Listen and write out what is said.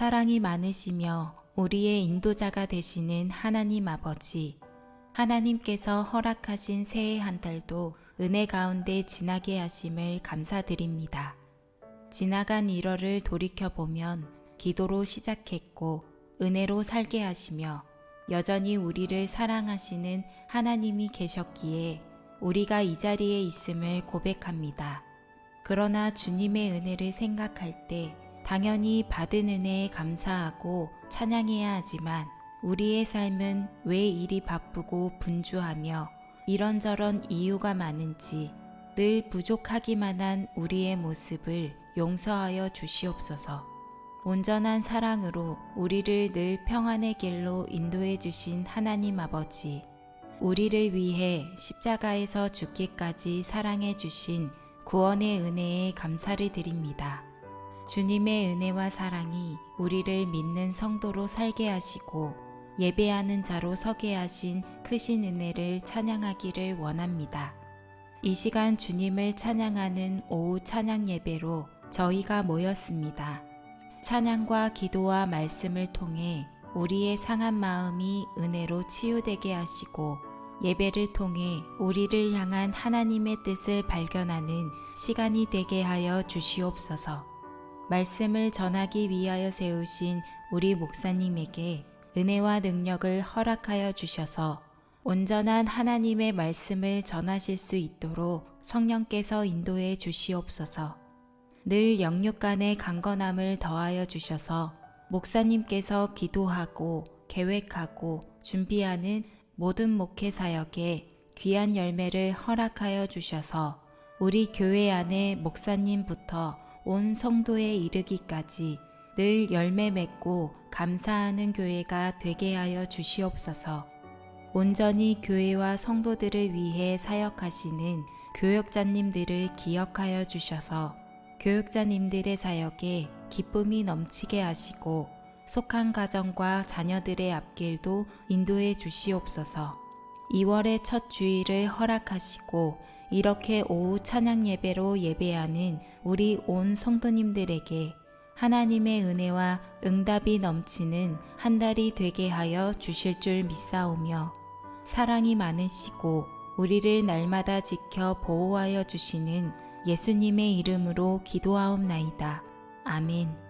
사랑이 많으시며 우리의 인도자가 되시는 하나님 아버지, 하나님께서 허락하신 새해 한 달도 은혜 가운데 지나게 하심을 감사드립니다. 지나간 1월을 돌이켜보면 기도로 시작했고 은혜로 살게 하시며 여전히 우리를 사랑하시는 하나님이 계셨기에 우리가 이 자리에 있음을 고백합니다. 그러나 주님의 은혜를 생각할 때 당연히 받은 은혜에 감사하고 찬양해야 하지만 우리의 삶은 왜 이리 바쁘고 분주하며 이런저런 이유가 많은지 늘 부족하기만 한 우리의 모습을 용서하여 주시옵소서. 온전한 사랑으로 우리를 늘 평안의 길로 인도해 주신 하나님 아버지, 우리를 위해 십자가에서 죽기까지 사랑해 주신 구원의 은혜에 감사를 드립니다. 주님의 은혜와 사랑이 우리를 믿는 성도로 살게 하시고 예배하는 자로 서게 하신 크신 은혜를 찬양하기를 원합니다. 이 시간 주님을 찬양하는 오후 찬양 예배로 저희가 모였습니다. 찬양과 기도와 말씀을 통해 우리의 상한 마음이 은혜로 치유되게 하시고 예배를 통해 우리를 향한 하나님의 뜻을 발견하는 시간이 되게 하여 주시옵소서. 말씀을 전하기 위하여 세우신 우리 목사님에게 은혜와 능력을 허락하여 주셔서 온전한 하나님의 말씀을 전하실 수 있도록 성령께서 인도해 주시옵소서. 늘 영육 간의 강건함을 더하여 주셔서 목사님께서 기도하고 계획하고 준비하는 모든 목회 사역에 귀한 열매를 허락하여 주셔서 우리 교회 안에 목사님부터 온 성도에 이르기까지 늘 열매 맺고 감사하는 교회가 되게 하여 주시옵소서. 온전히 교회와 성도들을 위해 사역하시는 교역자님들을 기억하여 주셔서 교육자님들의 사역에 기쁨이 넘치게 하시고 속한 가정과 자녀들의 앞길도 인도해 주시옵소서. 2월의 첫 주일을 허락하시고 이렇게 오후 찬양 예배로 예배하는 우리 온 성도님들에게 하나님의 은혜와 응답이 넘치는 한 달이 되게 하여 주실 줄 믿사오며 사랑이 많으시고 우리를 날마다 지켜 보호하여 주시는 예수님의 이름으로 기도하옵나이다. 아멘.